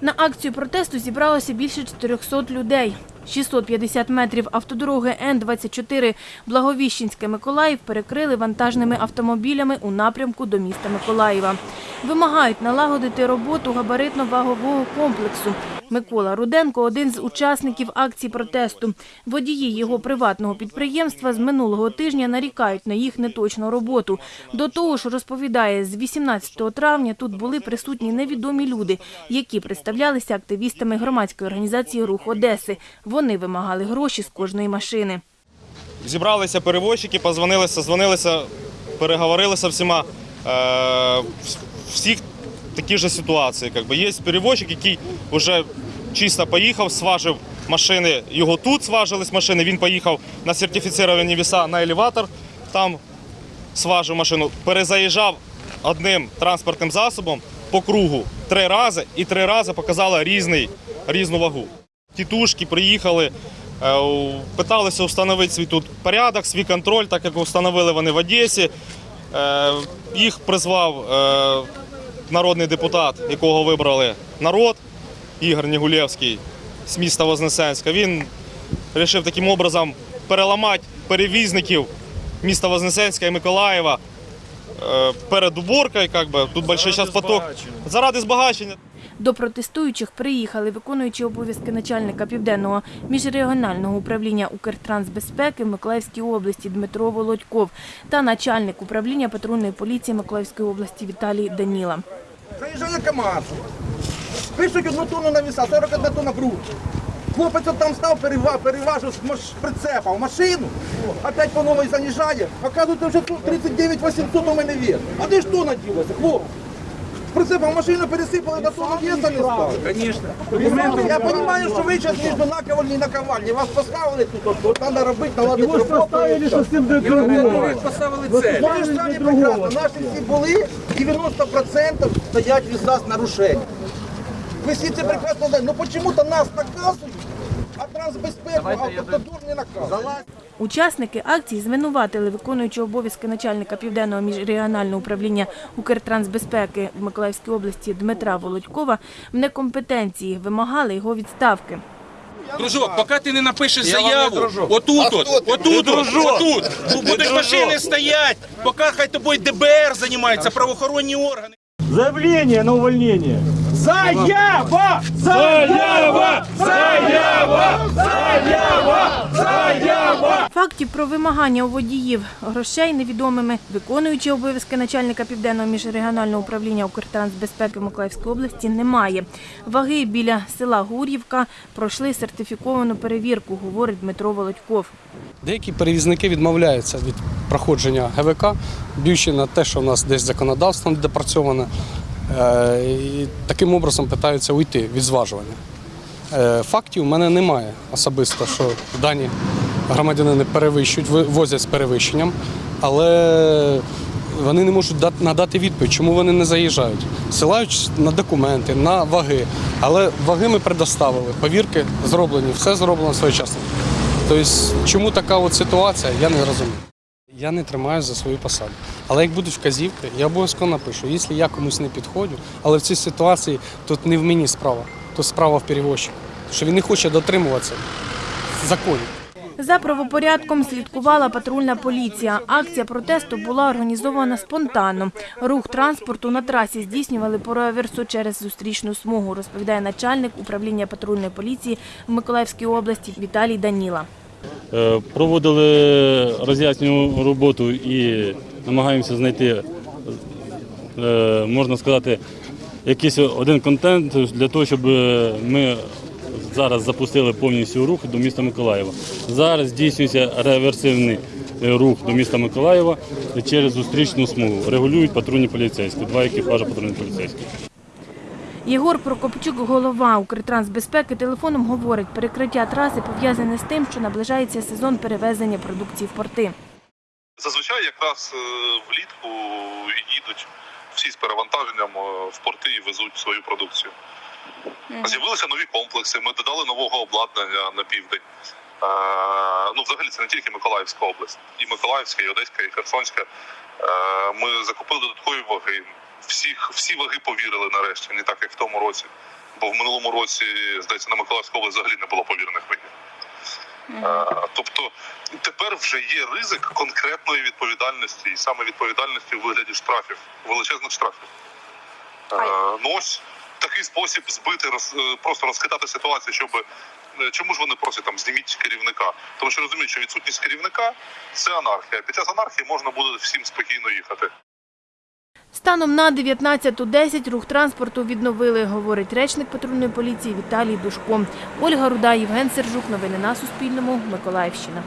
На акцію протесту зібралося більше 400 людей. 650 метрів автодороги Н-24 Благовіщенське-Миколаїв перекрили вантажними автомобілями у напрямку до міста Миколаєва. Вимагають налагодити роботу габаритно-вагового комплексу. Микола Руденко – один з учасників акції протесту. Водії його приватного підприємства з минулого тижня нарікають на їх неточну роботу. До того ж, розповідає, з 18 травня тут були присутні невідомі люди, які представлялися активістами громадської організації «Рух Одеси». Вони вимагали гроші з кожної машини. Зібралися перевозчики, позвонилися, дзвонилися, переговорилися всіма. Е, всіх такі ж ситуації. Как би. Є перевозчик, який вже чисто поїхав, сважив машини, його тут сважились машини, він поїхав на сертифіціровані віса на елеватор, там сважив машину, перезаїжджав одним транспортним засобом по кругу три рази і три рази показала різний, різну вагу. Тітушки приїхали, е, питалися встановити свій тут порядок, свій контроль, так як встановили вони в Одесі. Е, Їх призвав е, народний депутат, якого вибрали народ, Ігор Нігулєвський з міста Вознесенська. Він вирішив таким образом переламати перевізників міста Вознесенська і Миколаєва е, перед уборкою. Якби би. Тут великий зараз поток. Заради збагачення. До протестуючих приїхали виконуючи обов'язки начальника Південного міжрегіонального управління Укртрансбезпеки в Миколаївській області Дмитро Володьков та начальник управління патрульної поліції Миколаївської області Віталій Даніла. Заїжджає КАМАЗ. Пишуть одну тонну на віса, 41 тонна груз. Хлопець там став, перева- переважив з прицепа в машину, опять по новій заїжджає. Оказується, вже тут 39 800 у мене вес. А де ж тонна ділася, хлопець? З прицепа машину пересипали, до тонна веса не стало. Звісно. Я розумію, що ви зараз між наковальні і наковальні. Вас поставили тут, от, от треба робити, наладити роботу. поставили, що з цим де торгували. поставили цель. Ну, ви ж самі прекрасно, наші всі були, 90% стоять віса з нарушенням. Ви всі це прекрасно знаєте. Ну чому-то нас наказують, а трансбезпеку, автодор не наказують. Учасники акції звинуватили виконуючого обов'язки начальника Південного міжрегіонального управління Укртрансбезпеки в Миколаївській області Дмитра Володькова в некомпетенції, вимагали його відставки. Дружок, поки ти не напишеш заяву, отут, от, отут, отут, будуть машини стоять, поки хай тобою ДБР займається, правоохоронні органи. Заявление на увольнение. Заява! Заява! Заява! Заява! Заява! Фактів про вимагання у водіїв грошей невідомими, виконуючи обов'язки начальника Південного міжрегіонального управління Укртрансбезпеки в Миколаївській області немає. Ваги біля села Гур'ївка пройшли сертифіковану перевірку, говорить Дмитро Володьков. Деякі перевізники відмовляються від проходження ГВК, б'ючи на те, що в нас десь законодавство недопрацьоване, е, і таким образом питаються уйти від зважування. Е, Фактів в мене немає особисто, що дані громадянини перевищують, ви- возять з перевищенням, але вони не можуть надати відповідь, чому вони не заїжджають. Силають на документи, на ваги. Але ваги ми предоставили, повірки зроблені, все зроблено своєчасно. Тобто, чому така от ситуація, я не розумію. Я не тримаю за свою посаду. Але як будуть вказівки, я обов'язково напишу. Якщо я комусь не підходжу, але в цій ситуації тут не в мені справа, тут справа в перевозчику. Що він не хоче дотримуватися законів. За правопорядком слідкувала патрульна поліція. Акція протесту була організована спонтанно. Рух транспорту на трасі здійснювали по реверсу через зустрічну смугу, розповідає начальник управління патрульної поліції в Миколаївській області Віталій Даніла. Е, Проводили роз'яснювальну роботу і намагаємося знайти, е, можна сказати, якийсь один контент для того, щоб ми зараз запустили повністю рух до міста Миколаєва. Зараз здійснюється реверсивний е, рух до міста Миколаєва через зустрічну смугу. Регулюють патрульні поліцейські, два екіпажі патрульних поліцейських. Єгор Прокопчук, голова Укртрансбезпеки, телефоном говорить, перекриття траси пов'язане з тим, що наближається сезон перевезення продукції в порти. Зазвичай якраз е, влітку їдуть всі з перевантаженням е, в порти і везуть свою продукцію. З'явилися нові комплекси, ми додали нового обладнання на південь. Е, ну, взагалі, це не тільки Миколаївська область, і Миколаївська, і Одеська, і Херсонська. Е, ми закупили додаткові ваги. Всіх, всі ваги повірили нарешті, не так як в тому році. бо в минулому році, здається, на Миколаївську область взагалі не було повірених винів. Е, Тобто тепер вже є ризик конкретної відповідальності, і саме відповідальності у вигляді штрафів, величезних штрафів. Е, Ну ось такий спосіб збити, роз, е, просто розхитати ситуацію, щоб е, чому ж вони просять там зніміть керівника? Тому що розуміють, що відсутність керівника це анархія. Під час анархії можна буде всім спокійно їхати. Станом на 19.10 рух транспорту відновили, говорить речник патрульної поліції Віталій Душко. Ольга Руда, Євген Сержук. Новини на Суспільному. Миколаївщина.